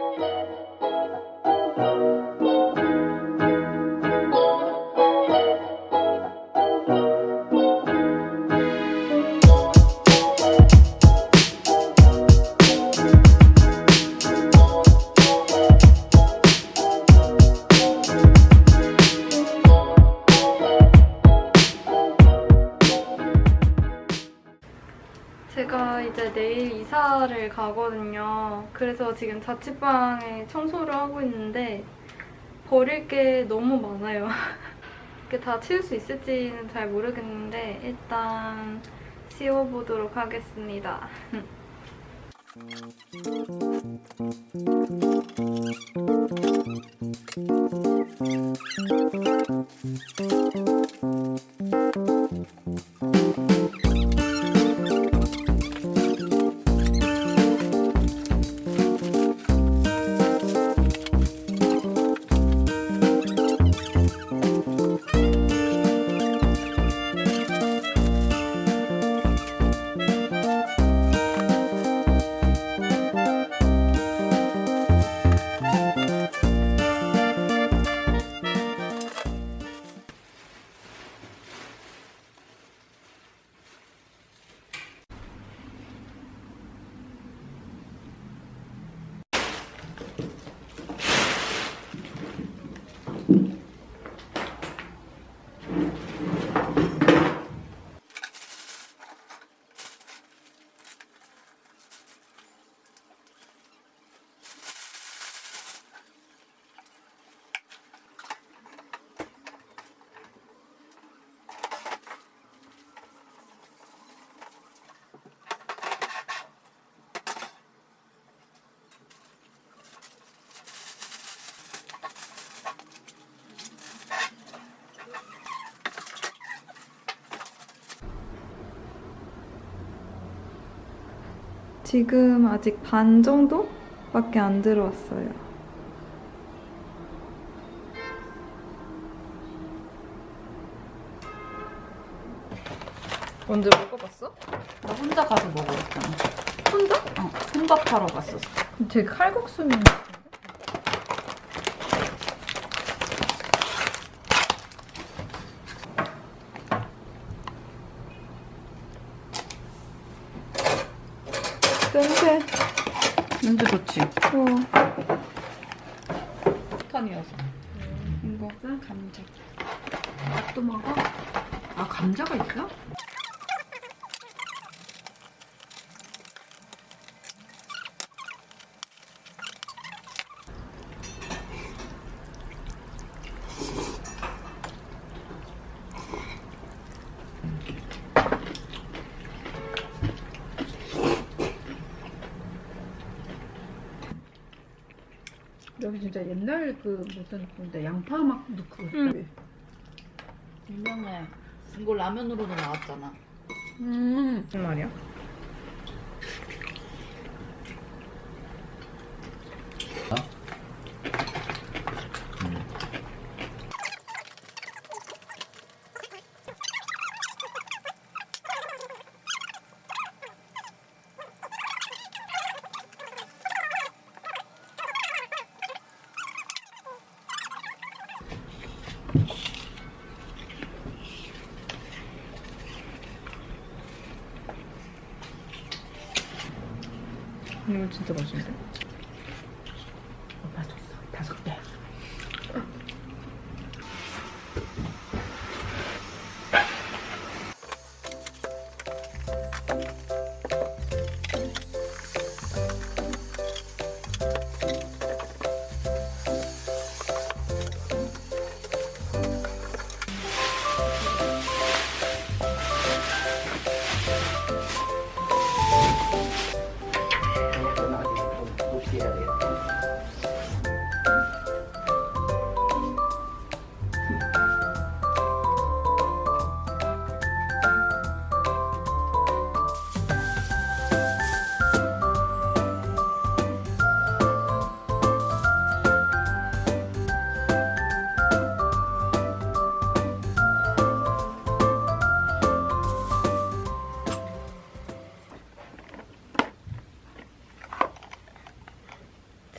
가거든요. 그래서 지금 자취방에 청소를 하고 있는데 버릴 게 너무 많아요. 이게 다 치울 수 있을지는 잘 모르겠는데 일단 치워보도록 하겠습니다. 지금 아직 반 정도밖에 안 들어왔어요. 언제 먹어봤어? 나 혼자 가서 먹었잖아. 혼자? 어, 혼밥하러 갔었어. 되게 칼국수면 냄새. 냄새 좋지? 어. 폭탄이어서. 이거 감자. 또 먹어? 아 감자가 있어? 진짜 옛날 그 무슨 근데 양파 막 넣고 응. 유명해. 이거 라면으로도 나왔잖아. 음 무슨 말이야? 이거 진짜 맛있는데?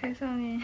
세상에.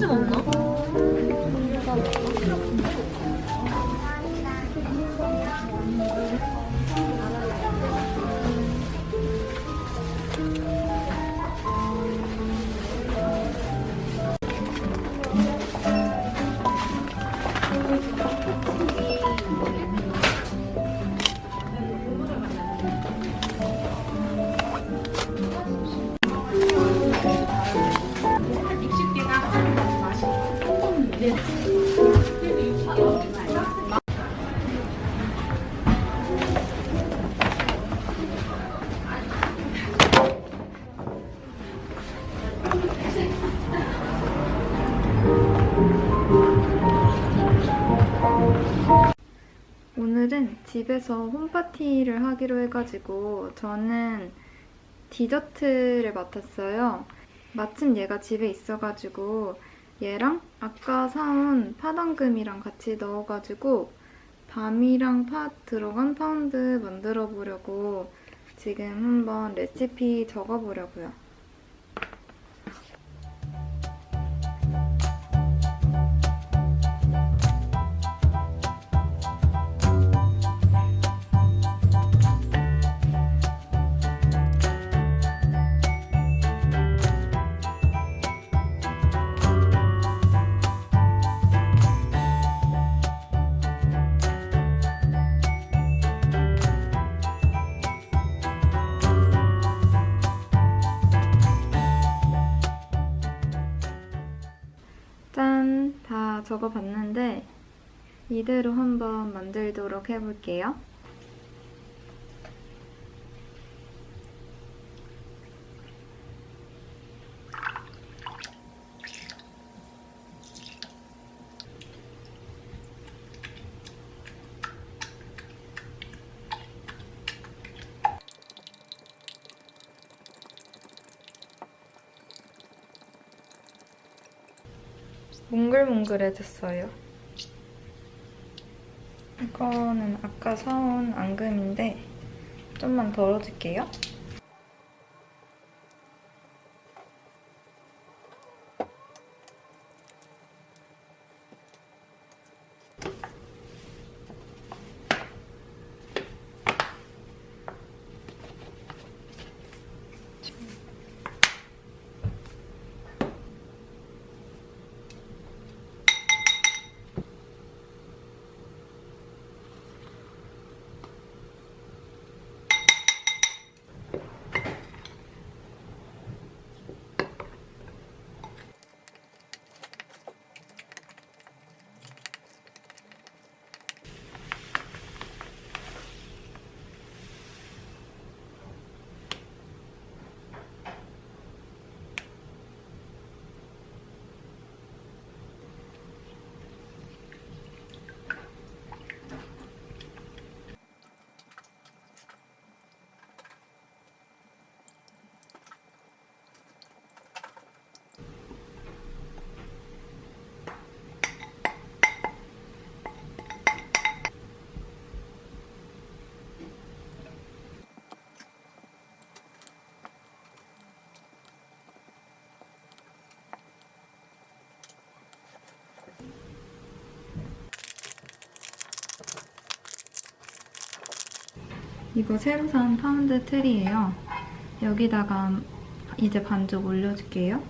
편의점 없나? 오늘은 집에서 홈파티를 하기로 해가지고 저는 디저트를 맡았어요. 마침 얘가 집에 있어가지고 얘랑 아까 사온 팥앙금이랑 같이 넣어가지고 밤이랑 팥 들어간 파운드 만들어 보려고 지금 한번 레시피 적어보려고요. 적어봤는데 이대로 한번 만들도록 해볼게요. 몽글몽글해졌어요. 이거는 아까 사온 앙금인데 좀만 덜어줄게요. 이거 새로 산 파운드 틀이에요. 여기다가 이제 반죽 올려줄게요.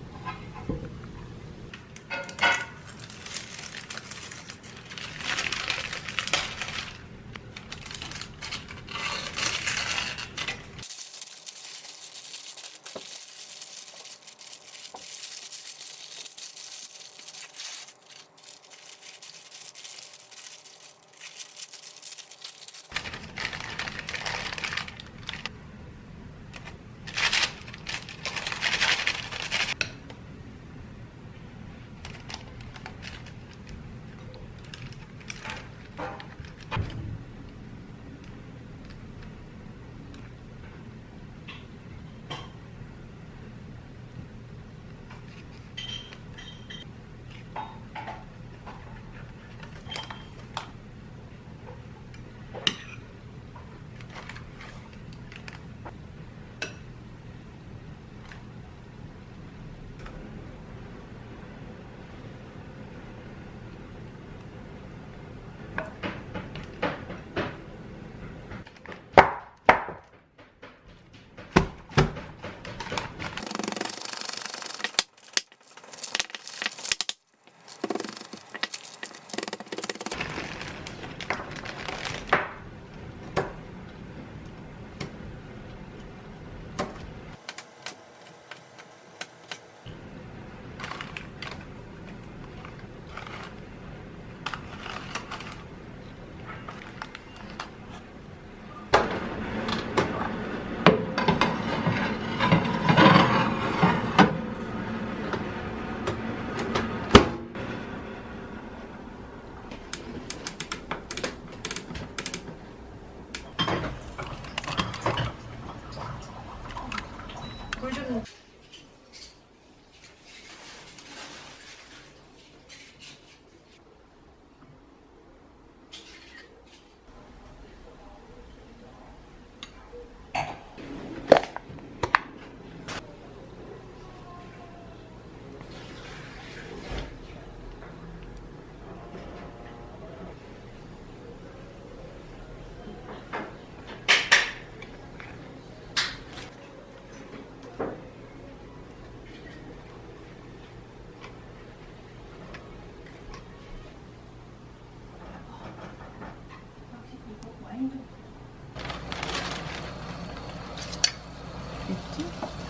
aqui.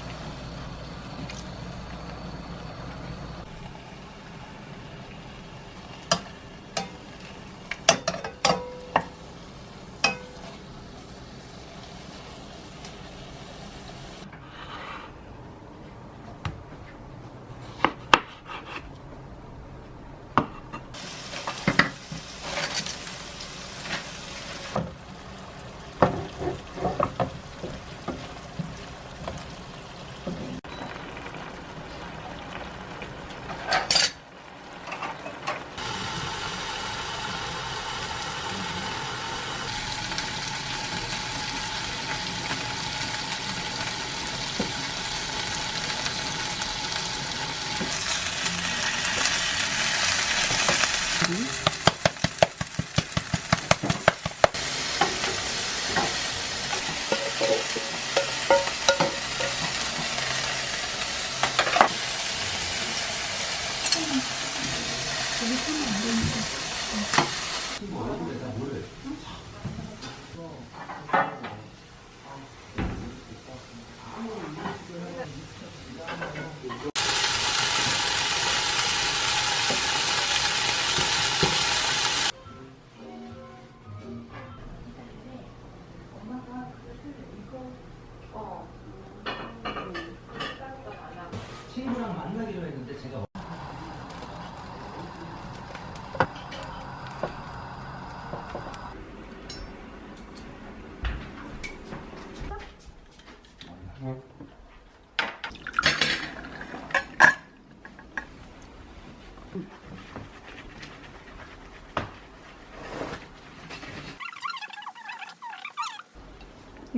Okay. 친구랑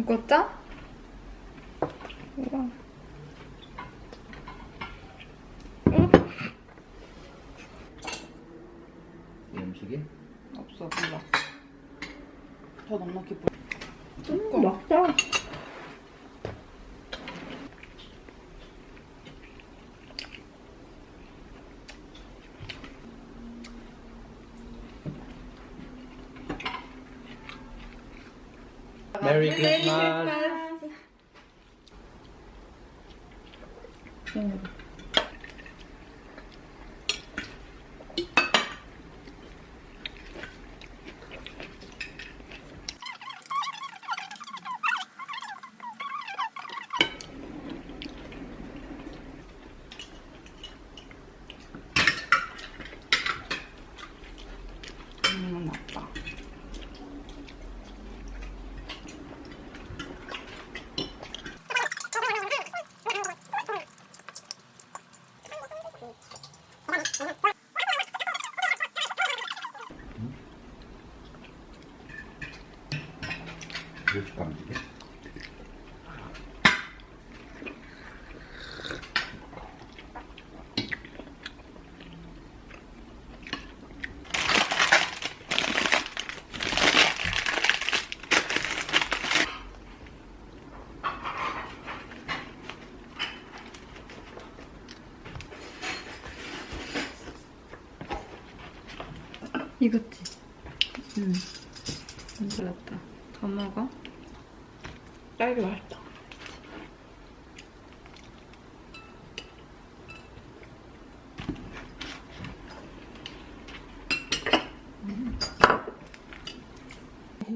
이거. 짜? 우와. 이 음식이? 없어 몰라. 더 넉넉히 뿌 음, 맛있 다. 메 이거지? 응. 잘랐다. 더 먹어. 딸기 맛있다.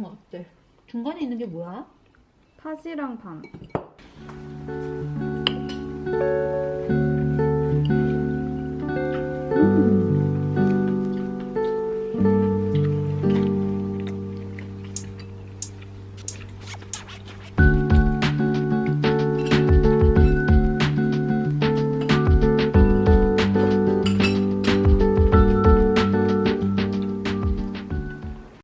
어때? 중간에 있는 게 뭐야? 팥이랑 밤.